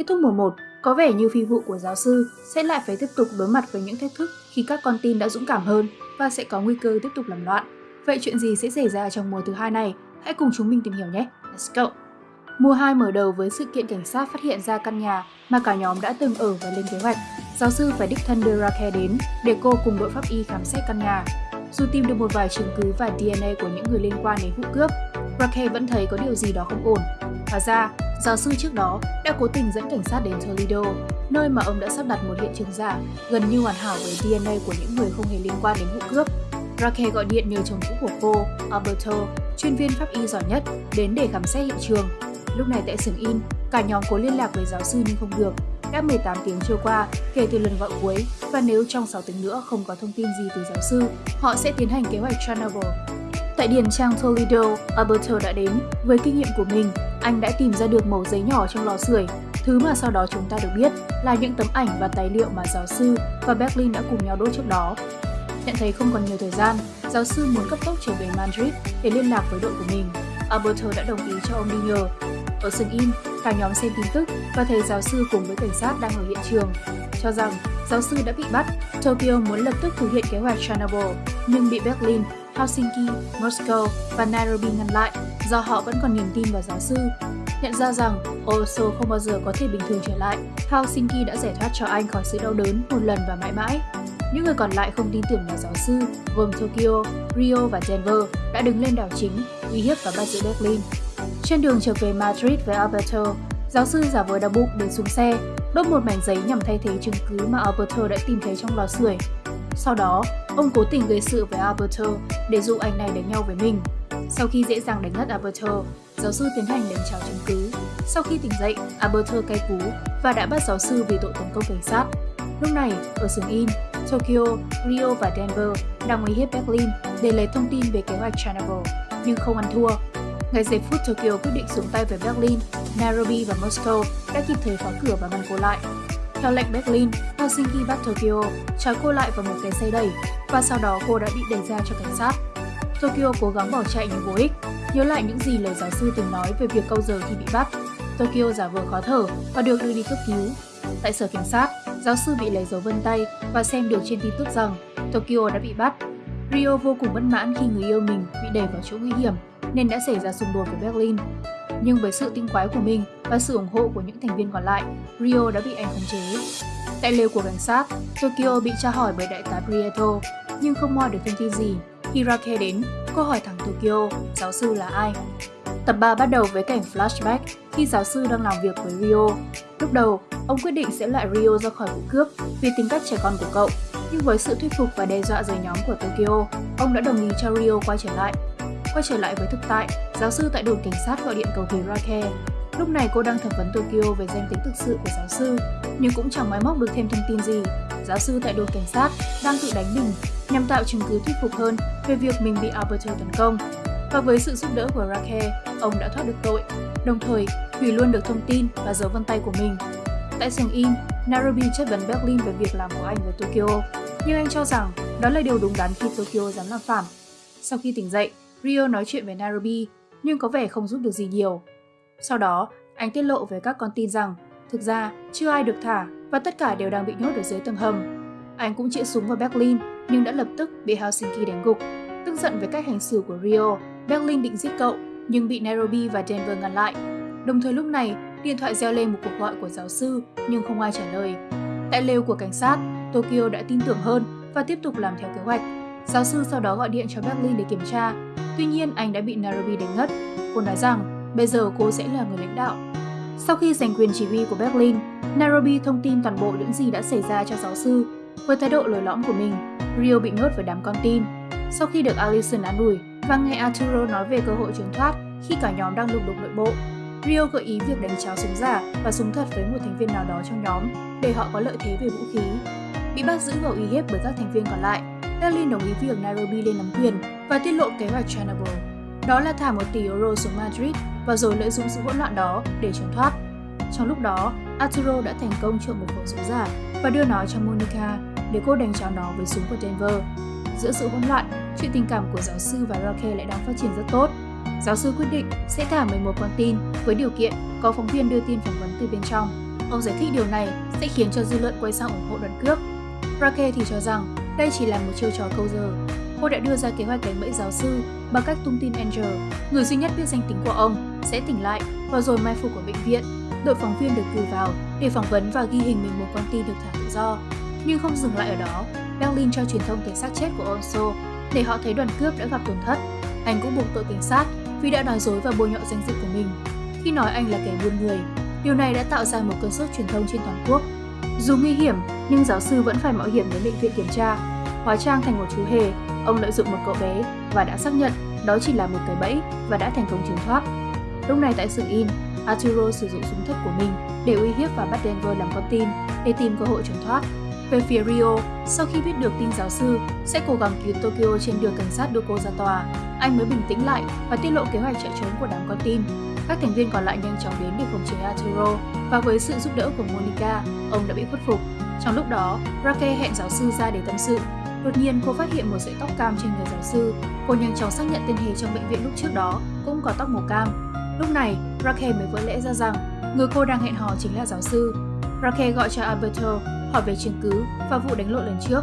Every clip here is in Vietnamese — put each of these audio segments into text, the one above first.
Kết thúc mùa 1, có vẻ như phi vụ của giáo sư sẽ lại phải tiếp tục đối mặt với những thách thức khi các con tin đã dũng cảm hơn và sẽ có nguy cơ tiếp tục làm loạn. Vậy chuyện gì sẽ xảy ra trong mùa thứ hai này? Hãy cùng chúng mình tìm hiểu nhé. Let's go! Mùa 2 mở đầu với sự kiện cảnh sát phát hiện ra căn nhà mà cả nhóm đã từng ở và lên kế hoạch. Giáo sư phải đích thân đưa Raquel đến để cô cùng đội pháp y khám xét căn nhà. Dù tìm được một vài chứng cứ và DNA của những người liên quan đến vụ cướp, Raquel vẫn thấy có điều gì đó không ổn. Và ra, giáo sư trước đó đã cố tình dẫn cảnh sát đến Toledo, nơi mà ông đã sắp đặt một hiện trường giả gần như hoàn hảo với DNA của những người không hề liên quan đến vụ cướp. Raquel gọi điện nhờ chồng cũ của cô, Alberto, chuyên viên pháp y giỏi nhất, đến để khám xét hiện trường. Lúc này tại xưởng in, cả nhóm cố liên lạc với giáo sư nhưng không được. Đã 18 tiếng trôi qua kể từ lần gọi cuối và nếu trong 6 tiếng nữa không có thông tin gì từ giáo sư, họ sẽ tiến hành kế hoạch Chernobyl. Tại điền trang Toledo, Alberto đã đến. Với kinh nghiệm của mình, anh đã tìm ra được mẩu giấy nhỏ trong lò sưởi. Thứ mà sau đó chúng ta được biết là những tấm ảnh và tài liệu mà giáo sư và Berlin đã cùng nhau đốt trước đó. Nhận thấy không còn nhiều thời gian, giáo sư muốn cấp tốc trở về Madrid để liên lạc với đội của mình. Alberto đã đồng ý cho ông đi nhờ. Ở sân in, cả nhóm xem tin tức và thấy giáo sư cùng với cảnh sát đang ở hiện trường. Cho rằng giáo sư đã bị bắt, Tokyo muốn lập tức thực hiện kế hoạch Chernobyl, nhưng bị Berlin, Helsinki, Moscow và Nairobi ngăn lại do họ vẫn còn niềm tin vào giáo sư. Nhận ra rằng Oslo không bao giờ có thể bình thường trở lại, Helsinki đã giải thoát cho anh khỏi sự đau đớn một lần và mãi mãi. Những người còn lại không tin tưởng vào giáo sư, gồm Tokyo, Rio và Denver, đã đứng lên đảo chính, uy hiếp và bắt giữ Berlin. Trên đường trở về Madrid với Alberto, giáo sư giả vờ đau bụng để xuống xe, đốt một mảnh giấy nhằm thay thế chứng cứ mà Alberto đã tìm thấy trong lò sưởi. Sau đó, ông cố tình gây sự với Alberto để dụ anh này đánh nhau với mình. Sau khi dễ dàng đánh ngất Alberto, giáo sư tiến hành đánh tráo chứng cứ. Sau khi tỉnh dậy, Alberto cay cú và đã bắt giáo sư vì tội tấn công cảnh sát. Lúc này, ở xưởng in, Tokyo, Rio và Denver đang uy hiếp Berlin để lấy thông tin về kế hoạch Chernobyl, nhưng không ăn thua. Ngay giây phút Tokyo quyết định xuống tay với Berlin, Nairobi và Moscow đã kịp thời phá cửa và ngăn cô lại. Theo lệnh Berlin, Helsinki bắt Tokyo, trói cô lại vào một cái xe đẩy và sau đó cô đã bị đẩy ra cho cảnh sát. Tokyo cố gắng bỏ chạy nhưng vô ích, nhớ lại những gì lời giáo sư từng nói về việc câu giờ khi bị bắt. Tokyo giả vờ khó thở và được đưa đi cấp cứu. Tại sở cảnh sát, giáo sư bị lấy dấu vân tay và xem được trên tin tức rằng Tokyo đã bị bắt. Rio vô cùng bất mãn khi người yêu mình bị đẩy vào chỗ nguy hiểm nên đã xảy ra xung đột với Berlin. Nhưng với sự tinh quái của mình và sự ủng hộ của những thành viên còn lại, Rio đã bị anh khống chế. Tại lều của cảnh sát, Tokyo bị tra hỏi bởi đại tá Prieto, nhưng không moi được thông tin gì. Hirake đến, cô hỏi thẳng Tokyo, giáo sư là ai? Tập 3 bắt đầu với cảnh flashback khi giáo sư đang làm việc với Rio. Lúc đầu, ông quyết định sẽ loại Rio ra khỏi vụ cướp vì tính cách trẻ con của cậu. Nhưng với sự thuyết phục và đe dọa rời nhóm của Tokyo, ông đã đồng ý cho Rio quay trở lại. Quay trở lại với thực tại, giáo sư tại đồn cảnh sát gọi điện cầu cứu Rake. Lúc này cô đang thẩm vấn Tokyo về danh tính thực sự của giáo sư, nhưng cũng chẳng máy móc được thêm thông tin gì. Giáo sư tại đồn cảnh sát đang tự đánh mình nhằm tạo chứng cứ thuyết phục hơn về việc mình bị Alberto tấn công. Và với sự giúp đỡ của Rake, ông đã thoát được tội, đồng thời hủy luôn được thông tin và dấu vân tay của mình. Tại sảnh in, Nairobi chất vấn Berlin về việc làm của anh với Tokyo, nhưng anh cho rằng đó là điều đúng đắn khi Tokyo dám làm phản. Sau khi tỉnh dậy, Rio nói chuyện với Nairobi, nhưng có vẻ không giúp được gì nhiều. Sau đó, anh tiết lộ với các con tin rằng thực ra chưa ai được thả và tất cả đều đang bị nhốt ở dưới tầng hầm. Anh cũng chĩa súng vào Berlin nhưng đã lập tức bị Helsinki đánh gục. Tức giận với cách hành xử của Rio, Berlin định giết cậu nhưng bị Nairobi và Denver ngăn lại. Đồng thời lúc này, điện thoại reo lên một cuộc gọi của giáo sư nhưng không ai trả lời. Tại lều của cảnh sát, Tokyo đã tin tưởng hơn và tiếp tục làm theo kế hoạch. Giáo sư sau đó gọi điện cho Berlin để kiểm tra. Tuy nhiên, anh đã bị Nairobi đánh ngất. Cô nói rằng bây giờ cô sẽ là người lãnh đạo. Sau khi giành quyền chỉ huy của Berlin, Nairobi thông tin toàn bộ những gì đã xảy ra cho giáo sư. Với thái độ lồi lõm của mình, Rio bị nhốt với đám con tin. Sau khi được Allison an ủi và nghe Arturo nói về cơ hội trốn thoát khi cả nhóm đang lục đục nội bộ, Rio gợi ý việc đánh cháo súng giả và súng thật với một thành viên nào đó trong nhóm để họ có lợi thế về vũ khí. Bị bắt giữ và uy hiếp bởi các thành viên còn lại, Berlin đồng ý việc Nairobi lên nắm quyền và tiết lộ kế hoạch Chernobyl. Đó là thả một tỷ euro xuống Madrid và rồi lợi dụng sự hỗn loạn đó để trốn thoát. Trong lúc đó, Arturo đã thành công trộm một khẩu súng giả và đưa nó cho Monica để cô đánh cháo nó với súng của Denver. Giữa sự hỗn loạn, chuyện tình cảm của giáo sư và Raquel lại đang phát triển rất tốt. Giáo sư quyết định sẽ thả 11 con tin với điều kiện có phóng viên đưa tin phỏng vấn từ bên trong. Ông giải thích điều này sẽ khiến cho dư luận quay sang ủng hộ đoàn cướp. Raquel thì cho rằng đây chỉ là một chiêu trò câu giờ. Cô đã đưa ra kế hoạch đánh bẫy giáo sư bằng cách tung tin Angel, người duy nhất biết danh tính của ông, sẽ tỉnh lại và rồi mai phục ở bệnh viện. Đội phóng viên được cử vào để phỏng vấn và ghi hình mình một con tin được thả tự do. Nhưng không dừng lại ở đó, Berlin cho truyền thông thấy xác chết của Onso để họ thấy đoàn cướp đã gặp tổn thất. Anh cũng buộc tội cảnh sát vì đã nói dối và bôi nhọ danh dự của mình. Khi nói anh là kẻ buôn người, điều này đã tạo ra một cơn sốt truyền thông trên toàn quốc. Dù nguy hiểm, nhưng giáo sư vẫn phải mạo hiểm đến bệnh viện kiểm tra. Hóa trang thành một chú hề, ông lợi dụng một cậu bé và đã xác nhận đó chỉ là một cái bẫy và đã thành công trốn thoát. Lúc này tại xưởng in, Arturo sử dụng súng thấp của mình để uy hiếp và bắt Denver làm con tin để tìm cơ hội trốn thoát. Về phía Rio, sau khi biết được tin giáo sư sẽ cố gắng cứu Tokyo trên đường cảnh sát đưa cô ra tòa, anh mới bình tĩnh lại và tiết lộ kế hoạch chạy trốn của đám con tin. Các thành viên còn lại nhanh chóng đến để khống chế Arturo và với sự giúp đỡ của Monica, ông đã bị khuất phục. Trong lúc đó, Rake hẹn giáo sư ra để tâm sự. Đột nhiên cô phát hiện một sợi tóc cam trên người giáo sư. Cô nhanh chóng xác nhận tên hề trong bệnh viện lúc trước đó cũng có tóc màu cam. Lúc này, Raquel mới vỡ lẽ ra rằng người cô đang hẹn hò chính là giáo sư. Raquel gọi cho Alberto hỏi về chứng cứ và vụ đánh lộn lần trước,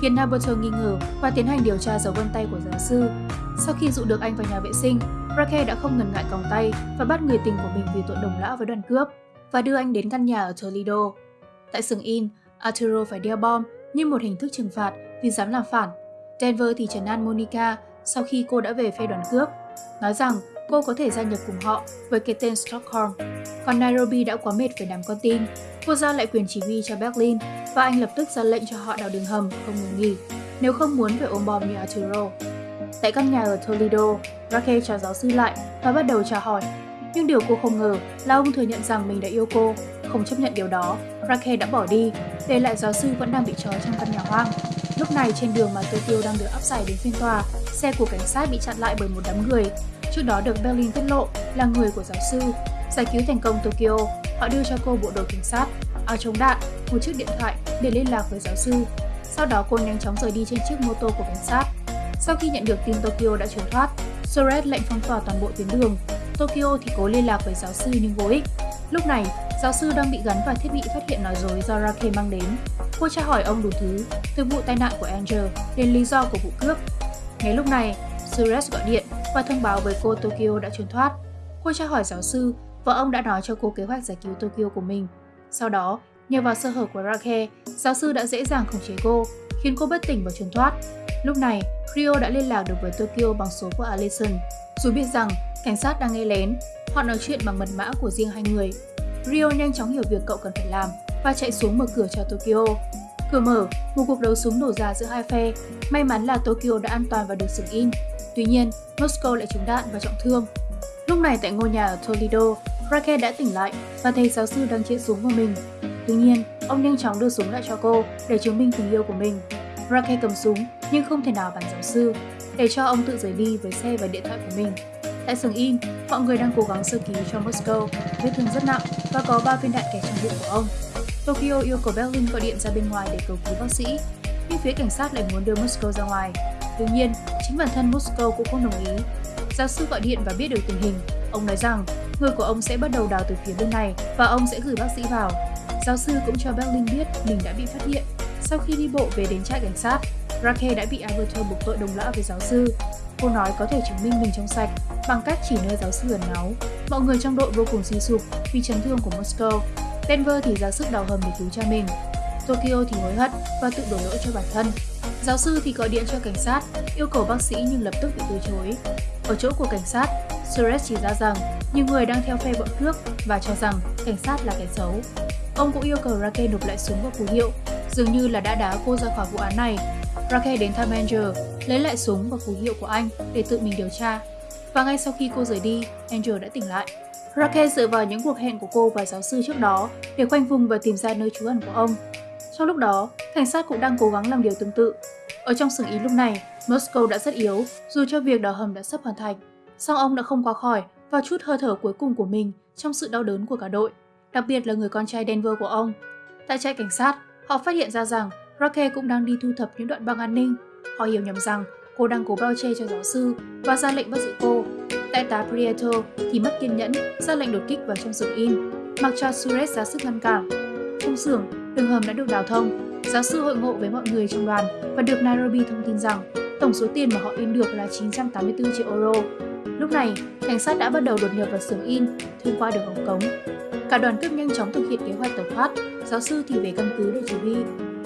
khiến Alberto nghi ngờ và tiến hành điều tra dấu vân tay của giáo sư. Sau khi dụ được anh vào nhà vệ sinh, Raquel đã không ngần ngại còng tay và bắt người tình của mình vì tội đồng lõa với đoàn cướp và đưa anh đến căn nhà ở Toledo. Tại sừng in, Arturo phải đeo bom như một hình thức trừng phạt vì dám làm phản. Denver thì trấn an Monica sau khi cô đã về phe đoàn cướp, nói rằng cô có thể gia nhập cùng họ với cái tên Stockholm. Còn Nairobi đã quá mệt với đám con tin. Cô giao lại quyền chỉ huy cho Berlin và anh lập tức ra lệnh cho họ đào đường hầm không ngừng nghỉ, nếu không muốn phải ôm bom như Arturo. Tại căn nhà ở Toledo, Raquel chào giáo sư lại và bắt đầu chào hỏi. Nhưng điều cô không ngờ là ông thừa nhận rằng mình đã yêu cô. Không chấp nhận điều đó, Raquel đã bỏ đi, để lại giáo sư vẫn đang bị trói trong căn nhà hoang. Lúc này trên đường mà Tokyo đang được áp giải đến phiên tòa, xe của cảnh sát bị chặn lại bởi một đám người. Trước đó được Berlin tiết lộ là người của giáo sư. Giải cứu thành công Tokyo, họ đưa cho cô bộ đồ cảnh sát, áo chống đạn, một chiếc điện thoại để liên lạc với giáo sư. Sau đó cô nhanh chóng rời đi trên chiếc mô tô của cảnh sát. Sau khi nhận được tin Tokyo đã trốn thoát, Soret lệnh phong tỏa toàn bộ tuyến đường. Tokyo thì cố liên lạc với giáo sư nhưng vô ích. Lúc này, giáo sư đang bị gắn vào thiết bị phát hiện nói dối do Rake mang đến. Cô tra hỏi ông đủ thứ, từ vụ tai nạn của Angel đến lý do của vụ cướp. Ngay lúc này, Suresh gọi điện và thông báo với cô Tokyo đã trốn thoát. Cô tra hỏi giáo sư và ông đã nói cho cô kế hoạch giải cứu Tokyo của mình. Sau đó, nhờ vào sơ hở của Rake, giáo sư đã dễ dàng khống chế cô, khiến cô bất tỉnh và trốn thoát. Lúc này, Rio đã liên lạc được với Tokyo bằng số của Allison. Dù biết rằng cảnh sát đang nghe lén, họ nói chuyện bằng mật mã của riêng hai người. Rio nhanh chóng hiểu việc cậu cần phải làm và chạy xuống mở cửa cho Tokyo. Cửa mở, một cuộc đấu súng nổ ra giữa hai phe. May mắn là Tokyo đã an toàn và được sừng in. Tuy nhiên, Moscow lại trúng đạn và trọng thương. Lúc này tại ngôi nhà ở Toledo, Raquel đã tỉnh lại và thấy giáo sư đang chĩa súng vào mình. Tuy nhiên, ông nhanh chóng đưa súng lại cho cô để chứng minh tình yêu của mình. Raquel cầm súng nhưng không thể nào bắn giáo sư, để cho ông tự rời đi với xe và điện thoại của mình. Tại sừng in, mọi người đang cố gắng sơ cứu cho Moscow, vết thương rất nặng và có 3 viên đạn kẹt trong bụng của ông. Tokyo yêu cầu Berlin gọi điện ra bên ngoài để cầu cứu bác sĩ, nhưng phía cảnh sát lại muốn đưa Moscow ra ngoài. Tuy nhiên, chính bản thân Moscow cũng không đồng ý. Giáo sư gọi điện và biết được tình hình. Ông nói rằng người của ông sẽ bắt đầu đào từ phía bên này và ông sẽ gửi bác sĩ vào. Giáo sư cũng cho Berlin biết mình đã bị phát hiện. Sau khi đi bộ về đến trại cảnh sát, Rake đã bị Alberto buộc tội đồng lõa với giáo sư. Cô nói có thể chứng minh mình trong sạch bằng cách chỉ nơi giáo sư ẩn náu. Mọi người trong đội vô cùng suy sụp vì chấn thương của Moscow. Denver thì ra sức đào hầm để cứu cha mình. Tokyo thì hối hận và tự đổ lỗi cho bản thân. Giáo sư thì gọi điện cho cảnh sát, yêu cầu bác sĩ nhưng lập tức bị từ chối. Ở chỗ của cảnh sát, Suresh chỉ ra rằng nhiều người đang theo phe bọn cướp và cho rằng cảnh sát là kẻ xấu. Ông cũng yêu cầu Rake nộp lại súng và phù hiệu, dường như là đã đá cô ra khỏi vụ án này. Rake đến thăm Angel, lấy lại súng và phù hiệu của anh để tự mình điều tra. Và ngay sau khi cô rời đi, Angel đã tỉnh lại. Rake dựa vào những cuộc hẹn của cô và giáo sư trước đó để khoanh vùng và tìm ra nơi trú ẩn của ông. Trong lúc đó, cảnh sát cũng đang cố gắng làm điều tương tự. Ở trong xưởng ý lúc này, Moscow đã rất yếu, dù cho việc đào hầm đã sắp hoàn thành. Song ông đã không qua khỏi và chút hơi thở cuối cùng của mình trong sự đau đớn của cả đội, đặc biệt là người con trai Denver của ông. Tại trại cảnh sát, họ phát hiện ra rằng Rake cũng đang đi thu thập những đoạn băng an ninh. Họ hiểu nhầm rằng cô đang cố bao che cho giáo sư và ra lệnh bắt giữ cô. Đại tá Prieto thì mất kiên nhẫn, ra lệnh đột kích vào trong xưởng in. mặc cho Suresh ra sức ngăn cản. Trong xưởng, đường hầm đã được đào thông. Giáo sư hội ngộ với mọi người trong đoàn và được Nairobi thông tin rằng tổng số tiền mà họ in được là 984 triệu euro. Lúc này, cảnh sát đã bắt đầu đột nhập vào xưởng in thông qua đường ống cống. Cả đoàn cướp nhanh chóng thực hiện kế hoạch tẩu thoát, giáo sư thì về căn cứ để chỉ huy,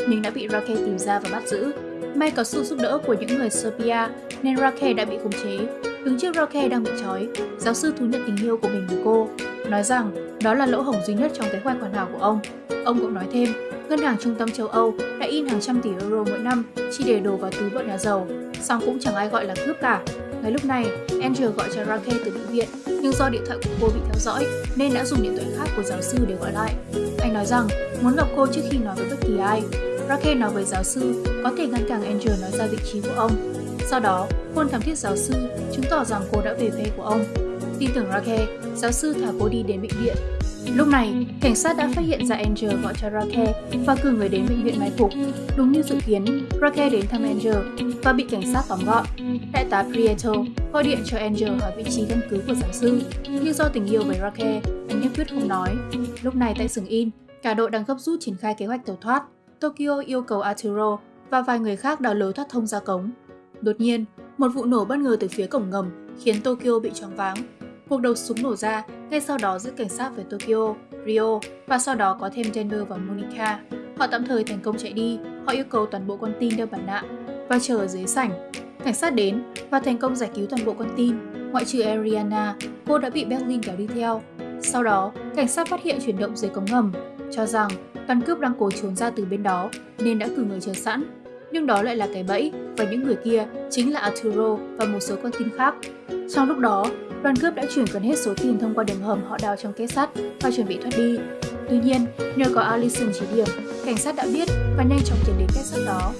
nhưng đã bị Rake tìm ra và bắt giữ. May có sự giúp đỡ của những người Serbia nên Rake đã bị khống chế. Đứng trước Roque đang bị trói, giáo sư thú nhận tình yêu của mình với cô, nói rằng đó là lỗ hổng duy nhất trong kế hoạch hoàn hảo của ông. Ông cũng nói thêm, ngân hàng trung tâm châu Âu đã in hàng trăm tỷ euro mỗi năm chỉ để đổ vào túi bọn nhà giàu, song cũng chẳng ai gọi là cướp cả. Ngay lúc này, Andrew gọi cho Roque từ bệnh viện, nhưng do điện thoại của cô bị theo dõi nên đã dùng điện thoại khác của giáo sư để gọi lại. Anh nói rằng muốn gặp cô trước khi nói với bất kỳ ai. Raquel nói với giáo sư có thể ngăn cản Andrew nói ra vị trí của ông. Sau đó, hôn thám thiết giáo sư chứng tỏ rằng cô đã về phe của ông. Tin tưởng Raquel, giáo sư thả cô đi đến bệnh viện Lúc này, cảnh sát đã phát hiện ra Angel gọi cho Raquel và cử người đến bệnh viện mai phục. Đúng như dự kiến, Raquel đến thăm Angel và bị cảnh sát tóm gọn. Đại tá Prieto gọi điện cho Angel hỏi vị trí căn cứ của giáo sư, nhưng do tình yêu với Raquel, anh nhất quyết không nói. Lúc này tại xưởng in, cả đội đang gấp rút triển khai kế hoạch tẩu thoát. Tokyo yêu cầu Arturo và vài người khác đào lối thoát thông ra cống. Đột nhiên, một vụ nổ bất ngờ từ phía cổng ngầm khiến Tokyo bị choáng váng Cuộc đầu súng nổ ra, ngay sau đó giữa cảnh sát với Tokyo, Rio và sau đó có thêm Denver và Monica. Họ tạm thời thành công chạy đi, họ yêu cầu toàn bộ con tin đeo mặt nạ và chờ ở dưới sảnh. Cảnh sát đến và thành công giải cứu toàn bộ con tin, ngoại trừ Ariana, cô đã bị Berlin kéo đi theo. Sau đó, cảnh sát phát hiện chuyển động dưới cống ngầm, cho rằng căn cướp đang cố trốn ra từ bên đó nên đã cử người chờ sẵn. Nhưng đó lại là cái bẫy và những người kia chính là Arturo và một số con tin khác. Trong lúc đó, Đoàn cướp đã chuyển gần hết số tiền thông qua đường hầm họ đào trong kết sắt và chuẩn bị thoát đi. Tuy nhiên, nhờ có Alison chỉ điểm, cảnh sát đã biết và nhanh chóng tiến đến kết sắt đó.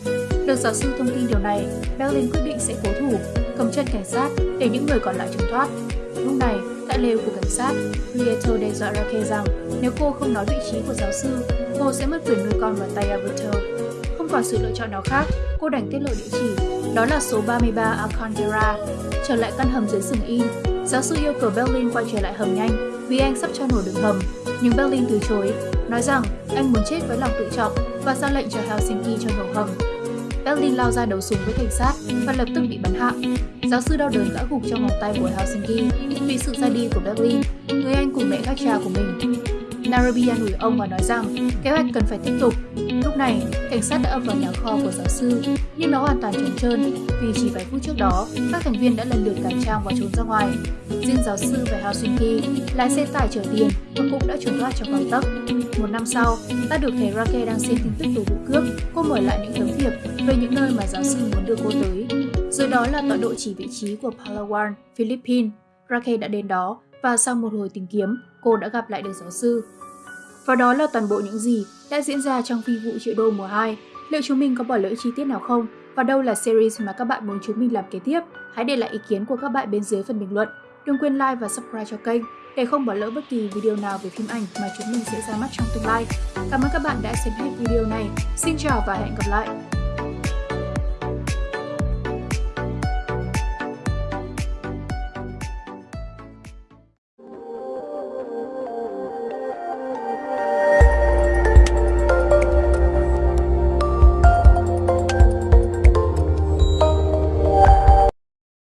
Được giáo sư thông tin điều này, Berlin quyết định sẽ cố thủ, cầm chân cảnh sát để những người còn lại trốn thoát. Lúc này, tại lều của cảnh sát, Prieto đe dọa Raquel rằng nếu cô không nói vị trí của giáo sư, cô sẽ mất quyền nuôi con vào tay Alberto. Không còn sự lựa chọn nào khác, cô đành tiết lộ địa chỉ, đó là số 33 Alcantara. Trở lại căn hầm dưới sừng in, Giáo sư yêu cầu Berlin quay trở lại hầm nhanh vì anh sắp cho nổ đường hầm, nhưng Berlin từ chối, nói rằng anh muốn chết với lòng tự trọng và ra lệnh cho Helsinki cho nổ hầm. Berlin lao ra đấu súng với cảnh sát và lập tức bị bắn hạ. Giáo sư đau đớn ngã gục trong vòng tay của Helsinki vì sự ra đi của Berlin, người anh cùng mẹ khác cha của mình. Nairobi an ủi ông và nói rằng kế hoạch cần phải tiếp tục. Lúc này, cảnh sát đã ập vào nhà kho của giáo sư, nhưng nó hoàn toàn trống trơn vì chỉ vài phút trước đó, các thành viên đã lần lượt cải trang và trốn ra ngoài. Riêng giáo sư về Helsinki lái xe tải chở tiền và cũng đã trốn thoát trong găng tấc. Một năm sau, ta được thấy Rake đang xem tin tức về vụ cướp. Cô mở lại những tấm thiệp về những nơi mà giáo sư muốn đưa cô tới. Rồi đó là tọa độ chỉ vị trí của Palawan, Philippines. Rake đã đến đó và sau một hồi tìm kiếm, cô đã gặp lại được giáo sư. Và đó là toàn bộ những gì đã diễn ra trong phi vụ triệu đô mùa 2. Liệu chúng mình có bỏ lỡ chi tiết nào không? Và đâu là series mà các bạn muốn chúng mình làm kế tiếp? Hãy để lại ý kiến của các bạn bên dưới phần bình luận. Đừng quên like và subscribe cho kênh để không bỏ lỡ bất kỳ video nào về phim ảnh mà chúng mình sẽ ra mắt trong tương lai. Cảm ơn các bạn đã xem hết video này. Xin chào và hẹn gặp lại!